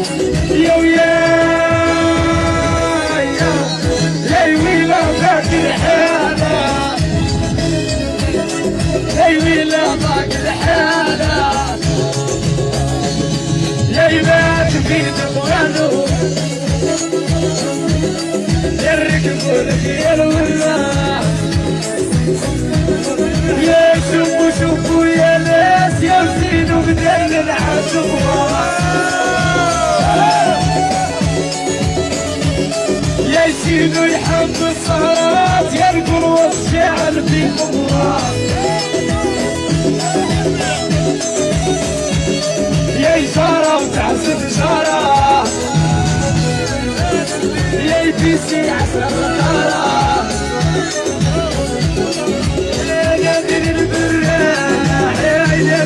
يا ويا يا يا ويلا ذاك الحالة. يا ويلا ذاك الحالة. يا يبات في دبرانو يا الركب والخيل والله يا شوفوا شوفوا يا ناس يا وزينوا بدل العاشق يا يزيدوا يحب السهرات يرقل والشعر في قمرات يا إشارة وتعزف إشارة يا يبيسي عسل الغارة يا نادر البراح يا يا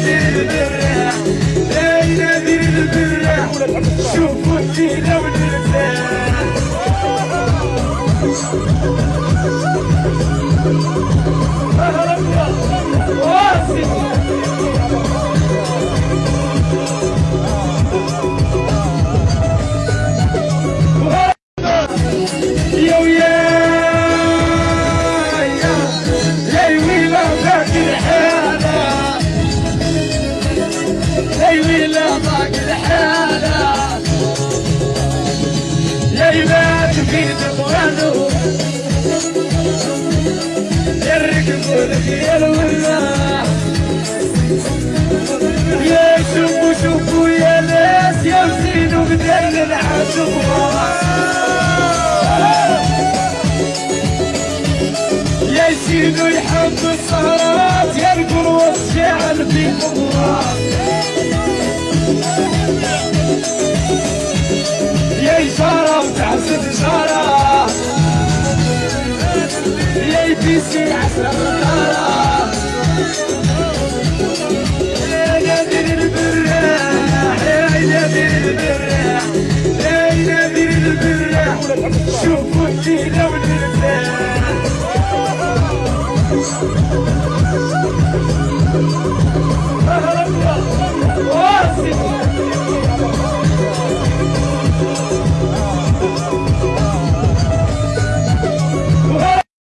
يا ويا يا ويلا ذاك الحالة. يا ويلا ذاك الحالة. يا يبات في دبرانو يا الركب والخيل والله يا شوفوا شوفوا يا ناس يا وزينوا بدل العاشق. يزيدوا يحب السهرات يرقل والشعر في قمرات يا إشارة وتعزف إشارة يا يبيسي عسل الغارة. يا نادر البراح يا نادر البراح يا نادر البراح شوفوا الدين والنساء